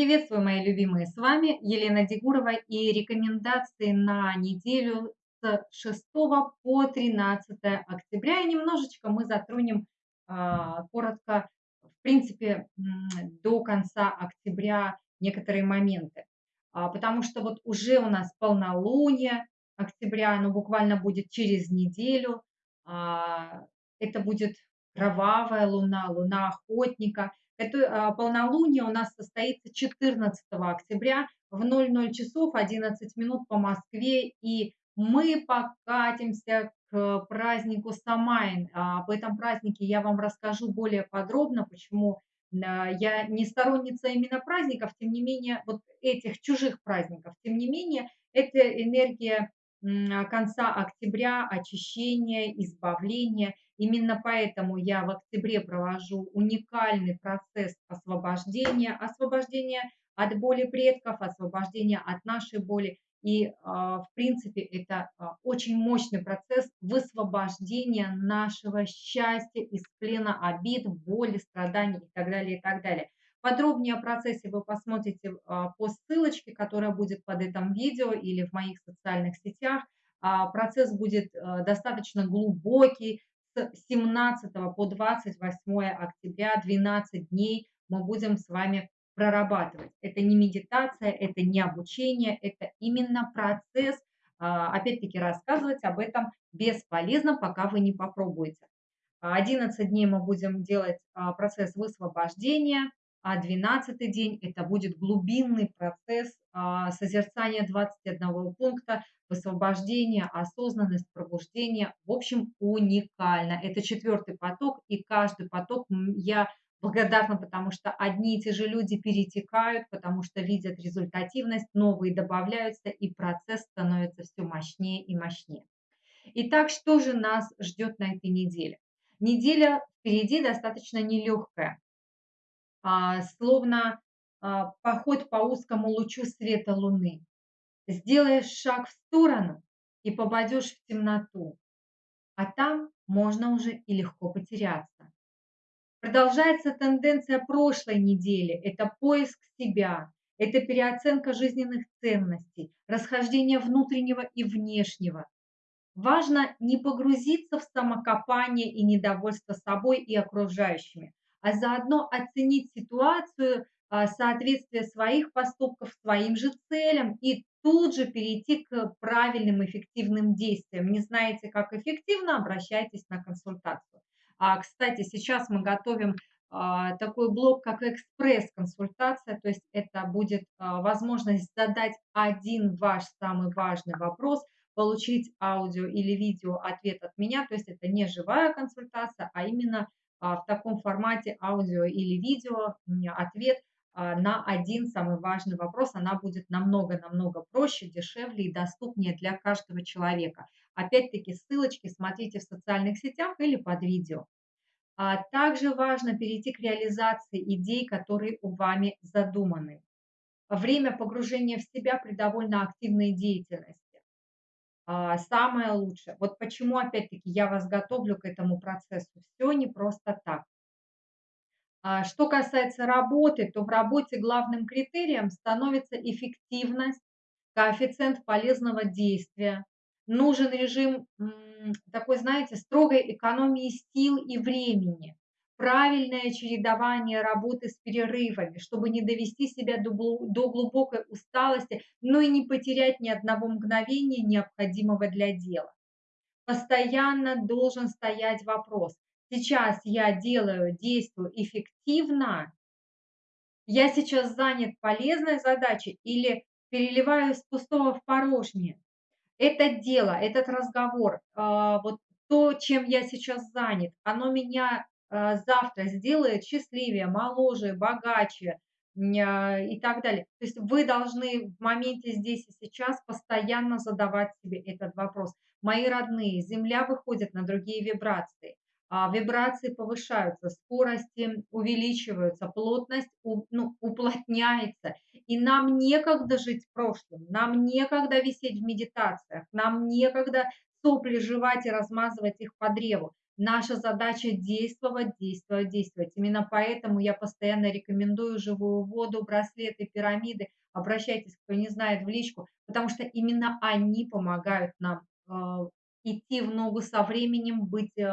Приветствую, мои любимые! С вами Елена Дегурова и рекомендации на неделю с 6 по 13 октября. И немножечко мы затронем а, коротко, в принципе, до конца октября некоторые моменты. А, потому что вот уже у нас полнолуние октября, оно буквально будет через неделю. А, это будет кровавая луна, луна охотника – это а, полнолуние у нас состоится 14 октября в 00 часов 11 минут по Москве, и мы покатимся к празднику Самайн. А, об этом празднике я вам расскажу более подробно, почему а, я не сторонница именно праздников, тем не менее, вот этих чужих праздников, тем не менее, это энергия конца октября, очищения, избавления. Именно поэтому я в октябре провожу уникальный процесс освобождения, освобождения от боли предков, освобождения от нашей боли. И, а, в принципе, это а, очень мощный процесс высвобождения нашего счастья из плена обид, боли, страданий и так далее, и так далее. Подробнее о процессе вы посмотрите а, по ссылочке, которая будет под этим видео или в моих социальных сетях. Процесс будет э, достаточно глубокий. С 17 по 28 октября 12 дней мы будем с вами прорабатывать. Это не медитация, это не обучение, это именно процесс. А, опять-таки рассказывать об этом бесполезно, пока вы не попробуете. 11 дней мы будем делать процесс высвобождения, а 12 день это будет глубинный процесс а, созерцания 21 пункта, высвобождения, осознанность, пробуждение. В общем, уникально. Это четвертый поток, и каждый поток я благодарна, потому что одни и те же люди перетекают, потому что видят результативность, новые добавляются, и процесс становится все мощнее и мощнее. Итак, что же нас ждет на этой неделе? Неделя впереди достаточно нелегкая. А, словно а, поход по узкому лучу света луны. Сделаешь шаг в сторону и попадешь в темноту, а там можно уже и легко потеряться. Продолжается тенденция прошлой недели – это поиск себя, это переоценка жизненных ценностей, расхождение внутреннего и внешнего. Важно не погрузиться в самокопание и недовольство собой и окружающими, а заодно оценить ситуацию, а, соответствие своих поступков своим же целям и тут же перейти к правильным эффективным действиям. Не знаете, как эффективно, обращайтесь на консультацию. А, кстати, сейчас мы готовим а, такой блок, как экспресс-консультация, то есть это будет а, возможность задать один ваш самый важный вопрос, получить аудио или видео ответ от меня, то есть это не живая консультация, а именно в таком формате аудио или видео ответ а, на один самый важный вопрос, она будет намного-намного проще, дешевле и доступнее для каждого человека. Опять-таки ссылочки смотрите в социальных сетях или под видео. А также важно перейти к реализации идей, которые у вами задуманы. Время погружения в себя при довольно активной деятельности. А, самое лучшее. Вот почему, опять-таки, я вас готовлю к этому процессу. Все не просто так. А, что касается работы, то в работе главным критерием становится эффективность, коэффициент полезного действия. Нужен режим такой, знаете, строгой экономии сил и времени правильное чередование работы с перерывами, чтобы не довести себя до, глубокой усталости, но и не потерять ни одного мгновения, необходимого для дела. Постоянно должен стоять вопрос, сейчас я делаю, действую эффективно, я сейчас занят полезной задачей или переливаю с пустого в порожнее. Это дело, этот разговор, а, вот то, чем я сейчас занят, оно меня завтра сделает счастливее, моложе, богаче а, и так далее. То есть вы должны в моменте здесь и сейчас постоянно задавать себе этот вопрос. Мои родные, Земля выходит на другие вибрации. А, вибрации повышаются, скорости увеличиваются, плотность ну, уплотняется. И нам некогда жить в прошлом, нам некогда висеть в медитациях, нам некогда сопли жевать и размазывать их по древу Наша задача действовать, действовать, действовать. Именно поэтому я постоянно рекомендую живую воду, браслеты, пирамиды. Обращайтесь, кто не знает, в личку, потому что именно они помогают нам э, идти в ногу со временем, быть э,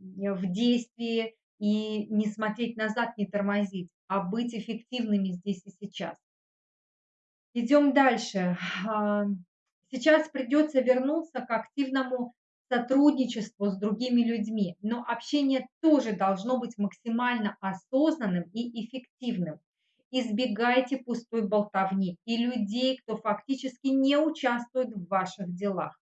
в действии и не смотреть назад, не тормозить, а быть эффективными здесь и сейчас. Идем дальше. А, сейчас придется вернуться к активному сотрудничеству с другими людьми, но общение тоже должно быть максимально осознанным и эффективным. Избегайте пустой болтовни и людей, кто фактически не участвует в ваших делах.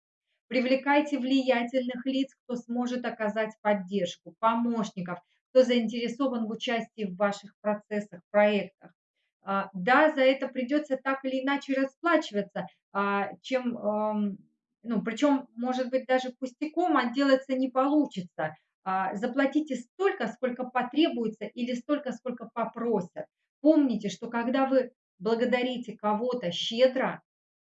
Привлекайте влиятельных лиц, кто сможет оказать поддержку, помощников, кто заинтересован в участии в ваших процессах, проектах. А, да, за это придется так или иначе расплачиваться, а, чем, ну, причем, может быть, даже пустяком отделаться не получится. А, заплатите столько, сколько потребуется или столько, сколько попросят. Помните, что когда вы благодарите кого-то щедро,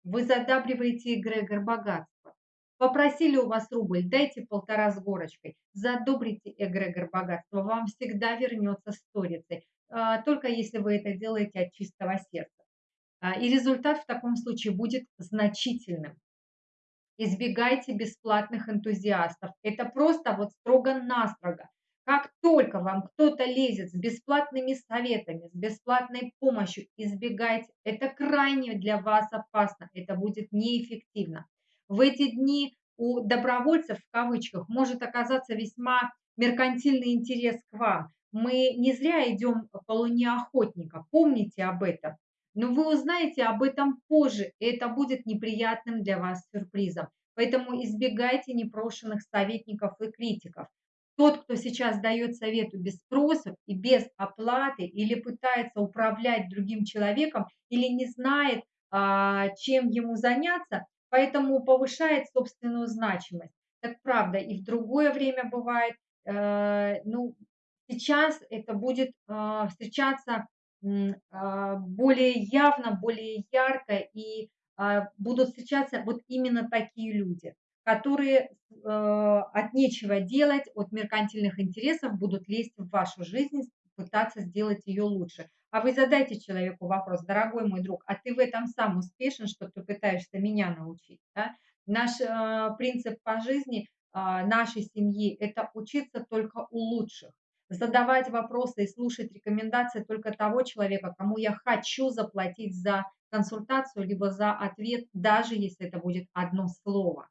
вы задабриваете эгрегор богатства. Попросили у вас рубль, дайте полтора с горочкой. Задобрите эгрегор богатства, вам всегда вернется сторицей. А, только если вы это делаете от чистого сердца. А, и результат в таком случае будет значительным. Избегайте бесплатных энтузиастов. Это просто вот строго-настрого. Как только вам кто-то лезет с бесплатными советами, с бесплатной помощью, избегайте. Это крайне для вас опасно, это будет неэффективно. В эти дни у добровольцев, в кавычках, может оказаться весьма меркантильный интерес к вам. Мы не зря идем по луне охотника, помните об этом. Но вы узнаете об этом позже, и это будет неприятным для вас сюрпризом. Поэтому избегайте непрошенных советников и критиков. Тот, кто сейчас дает совету без спроса и без оплаты, или пытается управлять другим человеком, или не знает, а, чем ему заняться, поэтому повышает собственную значимость. Так правда, и в другое время бывает, э, ну, сейчас это будет э, встречаться более явно, более ярко, и будут встречаться вот именно такие люди, которые от нечего делать, от меркантильных интересов будут лезть в вашу жизнь, пытаться сделать ее лучше. А вы задайте человеку вопрос, дорогой мой друг, а ты в этом сам успешен, что ты пытаешься меня научить? Да? Наш принцип по жизни нашей семьи – это учиться только у лучших, задавать вопросы и слушать рекомендации только того человека, кому я хочу заплатить за консультацию, либо за ответ, даже если это будет одно слово.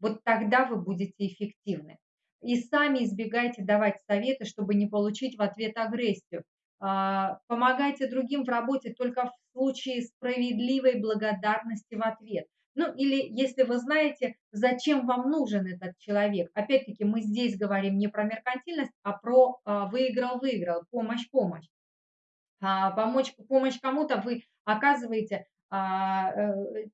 Вот тогда вы будете эффективны. И сами избегайте давать советы, чтобы не получить в ответ агрессию. А, помогайте другим в работе только в случае справедливой благодарности в ответ. Ну или если вы знаете, зачем вам нужен этот человек. Опять-таки мы здесь говорим не про меркантильность, а про а, выиграл-выиграл, помощь-помощь. А, помочь, помощь кому-то вы оказываете э,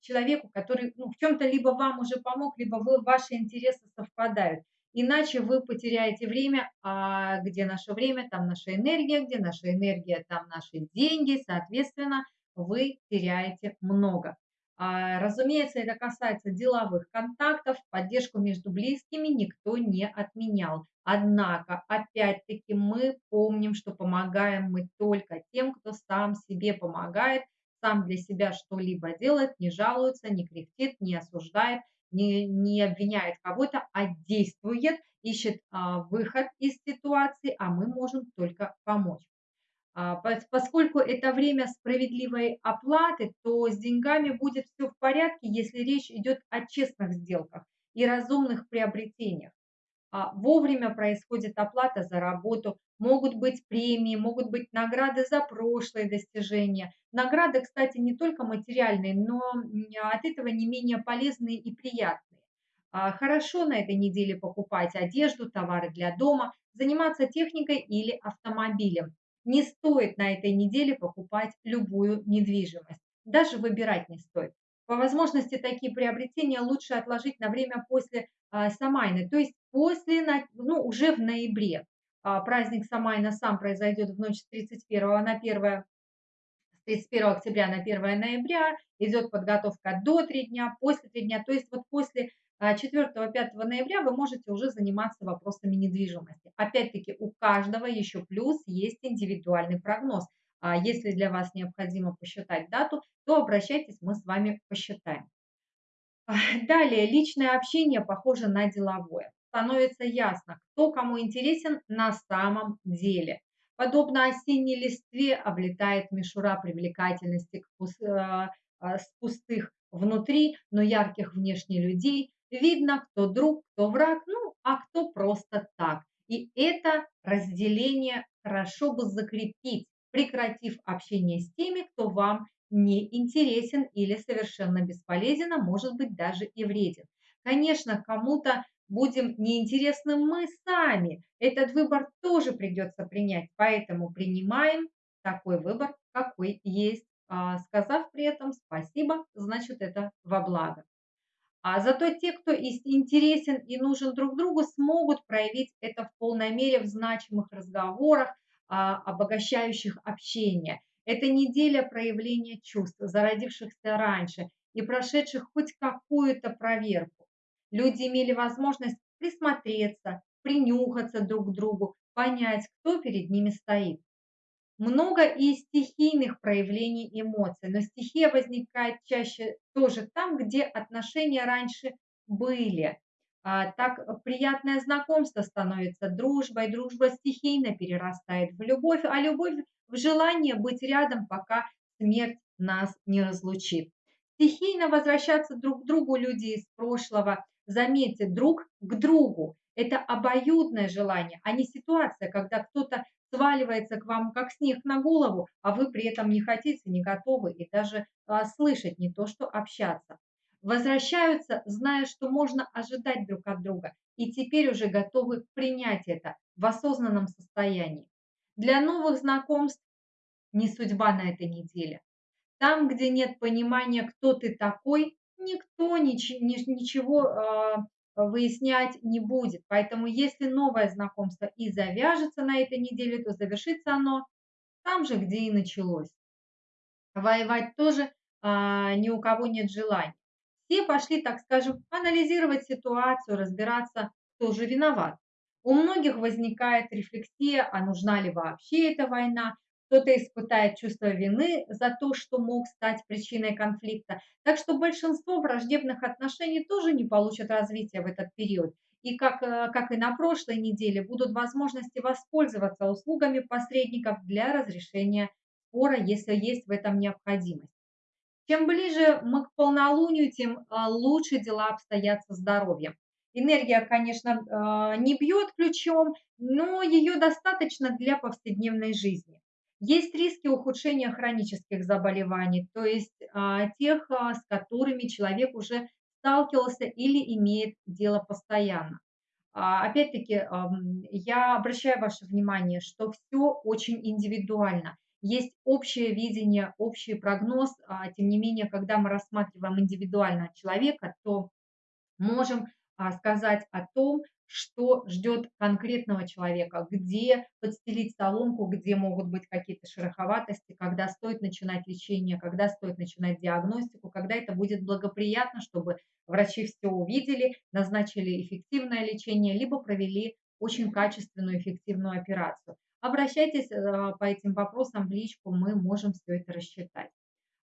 человеку, который ну, в чем-то либо вам уже помог, либо вы, ваши интересы совпадают. Иначе вы потеряете время, а где наше время, там наша энергия, где наша энергия, там наши деньги, соответственно, вы теряете много. А, разумеется, это касается деловых контактов, поддержку между близкими никто не отменял. Однако, опять-таки, мы помним, что помогаем мы только тем, кто сам себе помогает, сам для себя что-либо делает, не жалуется, не кряхтит, не осуждает – не, не обвиняет кого-то, а действует, ищет а, выход из ситуации, а мы можем только помочь. А, поскольку это время справедливой оплаты, то с деньгами будет все в порядке, если речь идет о честных сделках и разумных приобретениях. А, вовремя происходит оплата за работу, могут быть премии, могут быть награды за прошлые достижения. Награды, кстати, не только материальные, но от этого не менее полезные и приятные. А, хорошо на этой неделе покупать одежду, товары для дома, заниматься техникой или автомобилем. Не стоит на этой неделе покупать любую недвижимость. Даже выбирать не стоит. По возможности такие приобретения лучше отложить на время после а, Самайны, то есть после, ну, уже в ноябре. А, праздник Самайна сам произойдет в ночь с 31 на 1 31 октября на 1 ноября, идет подготовка до 3 дня, после 3 дня, то есть вот после 4-5 ноября вы можете уже заниматься вопросами недвижимости. Опять-таки у каждого еще плюс есть индивидуальный прогноз. А если для вас необходимо посчитать дату, то обращайтесь, мы с вами посчитаем. Далее, личное общение похоже на деловое. Становится ясно, кто кому интересен на самом деле. Подобно осенней листве облетает мишура привлекательности э, с пустых внутри, но ярких внешне людей. Видно, кто друг, кто враг, ну, а кто просто так. И это разделение хорошо бы закрепить, прекратив общение с теми, кто вам не интересен или совершенно бесполезен, а может быть даже и вреден. Конечно, кому-то будем неинтересны мы сами. Этот выбор тоже придется принять, поэтому принимаем такой выбор, какой есть, а, сказав при этом спасибо, значит это во благо. А зато те, кто интересен и нужен друг другу, смогут проявить это в полной мере в значимых разговорах, а, обогащающих общение. Это неделя проявления чувств, зародившихся раньше и прошедших хоть какую-то проверку. Люди имели возможность присмотреться, принюхаться друг к другу, понять, кто перед ними стоит. Много и стихийных проявлений эмоций, но стихия возникает чаще тоже там, где отношения раньше были. А, так приятное знакомство становится дружбой, дружба стихийно перерастает в любовь, а любовь в желание быть рядом, пока смерть нас не разлучит. Стихийно возвращаться друг к другу люди из прошлого, заметьте, друг к другу. Это обоюдное желание, а не ситуация, когда кто-то сваливается к вам как снег на голову, а вы при этом не хотите, не готовы и даже а, слышать, не то что общаться. Возвращаются, зная, что можно ожидать друг от друга, и теперь уже готовы принять это в осознанном состоянии. Для новых знакомств не судьба на этой неделе. Там, где нет понимания, кто ты такой, никто ничего а, выяснять не будет. Поэтому если новое знакомство и завяжется на этой неделе, то завершится оно там же, где и началось. Воевать тоже а, ни у кого нет желания. Все пошли, так скажем, анализировать ситуацию, разбираться, кто же виноват. У многих возникает рефлексия, а нужна ли вообще эта война, кто-то испытает чувство вины за то, что мог стать причиной конфликта. Так что большинство враждебных отношений тоже не получат развития в этот период. И как, э, как и на прошлой неделе, будут возможности воспользоваться услугами посредников для разрешения спора, если есть в этом необходимость. Чем ближе мы к полнолунию, тем э, лучше дела обстоят со здоровьем. Энергия, конечно, э, не бьет ключом, но ее достаточно для повседневной жизни. Есть риски ухудшения хронических заболеваний, то есть а, тех, а, с которыми человек уже сталкивался или имеет дело постоянно. А, опять-таки, я обращаю ваше внимание, что все очень индивидуально. Есть общее видение, общий прогноз, тем не менее, когда мы рассматриваем индивидуально человека, то можем сказать о том, что ждет конкретного человека, где подстелить соломку, где могут быть какие-то шероховатости, когда стоит начинать лечение, когда стоит начинать диагностику, когда это будет благоприятно, чтобы врачи все увидели, назначили эффективное лечение, либо провели очень качественную, эффективную операцию. Обращайтесь э, по этим вопросам в личку, мы можем все это рассчитать.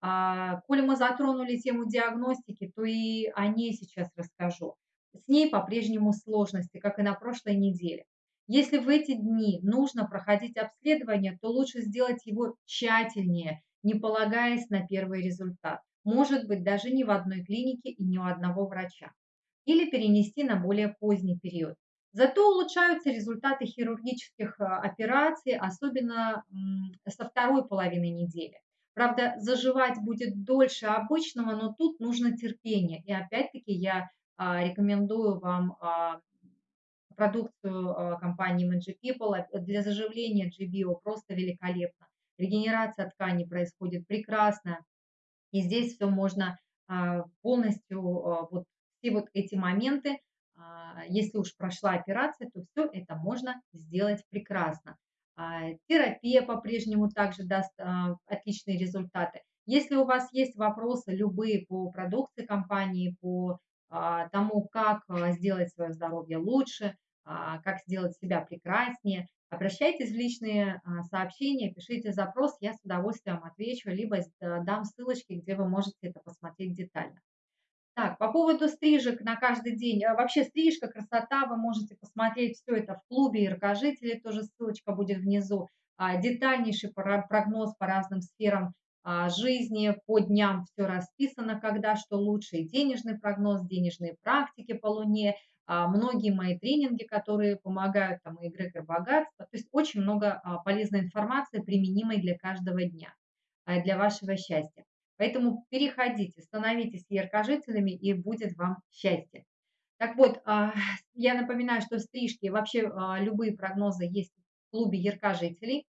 А, мы затронули тему диагностики, то и о ней сейчас расскажу. С ней по-прежнему сложности, как и на прошлой неделе. Если в эти дни нужно проходить обследование, то лучше сделать его тщательнее, не полагаясь на первый результат. Может быть, даже не в одной клинике и не у одного врача. Или перенести на более поздний период. Зато улучшаются результаты хирургических а, операций, особенно со второй половины недели. Правда, заживать будет дольше обычного, но тут нужно терпение. И опять-таки я рекомендую вам а, продукцию а, компании Magic People. Для заживления GBO просто великолепно. Регенерация ткани происходит прекрасно. И здесь все можно полностью, вот все вот эти моменты, если уж прошла операция, то все это можно сделать прекрасно. Терапия по-прежнему также даст отличные результаты. Если у вас есть вопросы любые по продукции компании, по а, тому, как а, сделать свое здоровье лучше, а, как сделать себя прекраснее, обращайтесь в личные сообщения, пишите запрос, я с удовольствием отвечу, либо дам ссылочки, где вы можете это посмотреть детально. Так, по поводу стрижек на каждый день. Вообще стрижка, красота, вы можете посмотреть все это в клубе яркожителей, тоже ссылочка будет внизу. Детальнейший прогноз по разным сферам а, жизни, по дням все расписано, когда что лучше, и денежный прогноз, денежные практики по Луне, а, многие мои тренинги, которые помогают, там, и эгрегор богатства, то есть очень много а, полезной информации, применимой для каждого дня, для вашего счастья. Поэтому переходите, становитесь яркожителями, и будет вам счастье. Так вот, я напоминаю, что стрижки, вообще любые прогнозы есть в клубе яркожителей.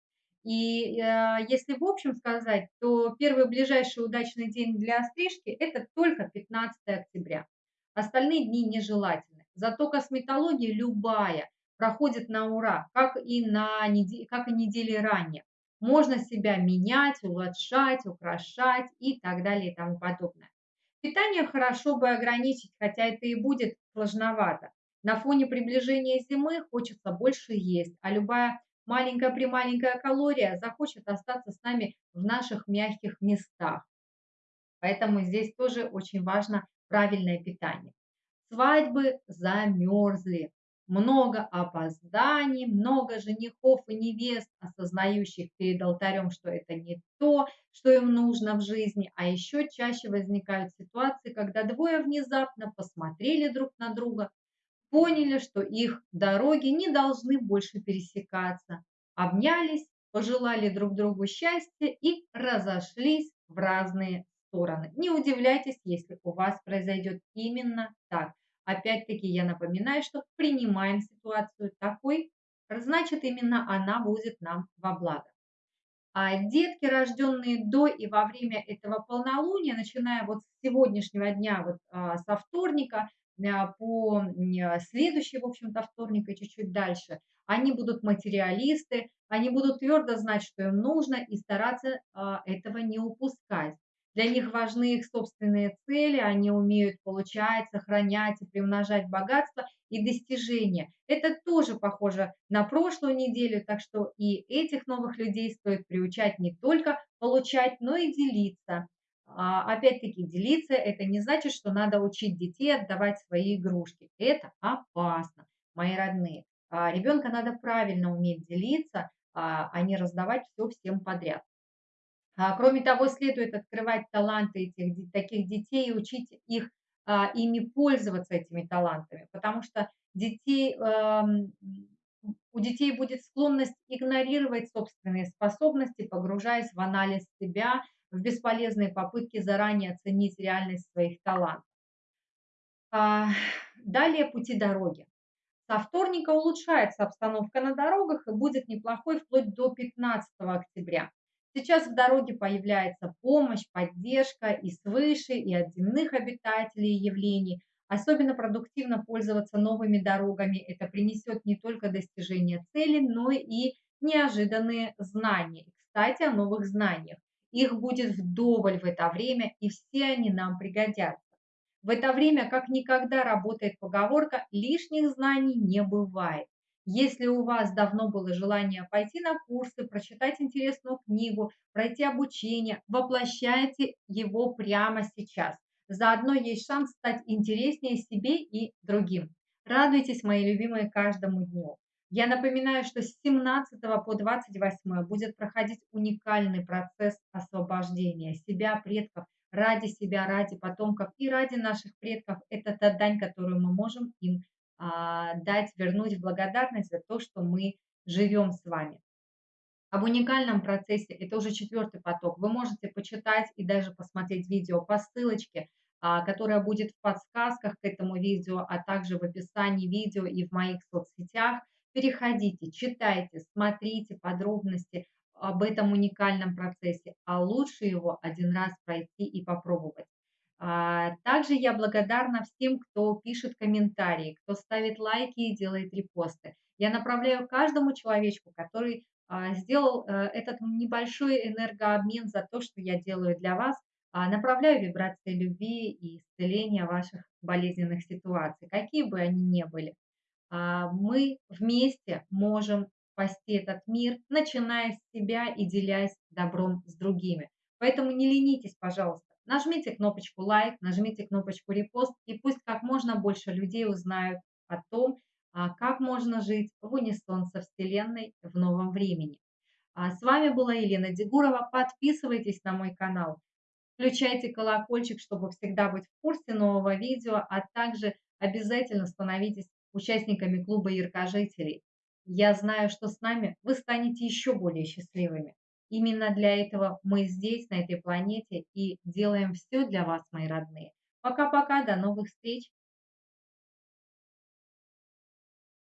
И э, если в общем сказать, то первый ближайший удачный день для стрижки – это только 15 октября. Остальные дни нежелательны. Зато косметология любая проходит на ура, как и, на неделе, как и недели ранее. Можно себя менять, улучшать, украшать и так далее и тому подобное. Питание хорошо бы ограничить, хотя это и будет сложновато. На фоне приближения зимы хочется больше есть, а любая маленькая-прималенькая калория захочет остаться с нами в наших мягких местах. Поэтому здесь тоже очень важно правильное питание. Свадьбы замерзли. Много опозданий, много женихов и невест, осознающих перед алтарем, что это не то, что им нужно в жизни. А еще чаще возникают ситуации, когда двое внезапно посмотрели друг на друга, поняли, что их дороги не должны больше пересекаться, обнялись, пожелали друг другу счастья и разошлись в разные стороны. Не удивляйтесь, если у вас произойдет именно так. Опять-таки я напоминаю, что принимаем ситуацию такой, значит именно она будет нам во благо. А детки, рожденные до и во время этого полнолуния, начиная вот с сегодняшнего дня, вот а, со вторника, по а, следующий, в общем-то, вторник и чуть-чуть дальше, они будут материалисты, они будут твердо знать, что им нужно, и стараться а, этого не упускать. Для них важны их собственные цели, они умеют получать, сохранять и приумножать богатство и достижения. Это тоже похоже на прошлую неделю, так что и этих новых людей стоит приучать не только получать, но и делиться. А, опять-таки, делиться – это не значит, что надо учить детей отдавать свои игрушки. Это опасно, мои родные. А, ребенка надо правильно уметь делиться, а, а не раздавать все всем подряд. Кроме того, следует открывать таланты этих таких детей и учить их ими пользоваться этими талантами, потому что детей, эм, у детей будет склонность игнорировать собственные способности, погружаясь в анализ себя – в бесполезные попытки заранее оценить реальность своих талантов. А, далее пути дороги. Со вторника улучшается обстановка на дорогах и будет неплохой вплоть до 15 октября. Сейчас в дороге появляется помощь, поддержка и свыше, и от земных обитателей явлений. Особенно продуктивно пользоваться новыми дорогами. Это принесет не только достижение цели, но и неожиданные знания. Кстати, о новых знаниях. Их будет вдоволь в это время, и все они нам пригодятся. В это время как никогда работает поговорка «лишних знаний не бывает». Если у вас давно было желание пойти на курсы, прочитать интересную книгу, пройти обучение, воплощайте его прямо сейчас. Заодно есть шанс стать интереснее себе и другим. Радуйтесь, мои любимые, каждому дню. Я напоминаю, что с 17 по 28 будет проходить уникальный процесс освобождения себя, предков, ради себя, ради потомков и ради наших предков. Это та дань, которую мы можем им а, дать, вернуть в благодарность за то, что мы живем с вами. Об уникальном процессе, это уже четвертый поток, вы можете почитать и даже посмотреть видео по ссылочке, а, которая будет в подсказках к этому видео, а также в описании видео и в моих соцсетях – Переходите, читайте, смотрите подробности об этом уникальном процессе, а лучше его один раз пройти и попробовать. А, также я благодарна всем, кто пишет комментарии, кто ставит лайки и делает репосты. Я направляю каждому человечку, который а, сделал э, этот небольшой энергообмен за то, что я делаю для вас, а, направляю вибрации любви и исцеления ваших болезненных ситуаций, какие бы они ни были. А, мы вместе можем спасти этот мир, начиная с себя и делясь добром с другими. Поэтому не ленитесь, пожалуйста. Нажмите кнопочку лайк, нажмите кнопочку репост, и пусть как можно больше людей узнают о том, а, как можно жить в унисон со Вселенной в новом времени. А с вами была Елена Дегурова. Подписывайтесь на мой канал, включайте колокольчик, чтобы всегда быть в курсе нового видео, а также обязательно становитесь участниками клуба яркожителей. Я знаю, что с нами вы станете еще более счастливыми. Именно для этого мы здесь, на этой планете, и делаем все для вас, мои родные. Пока-пока, до новых встреч!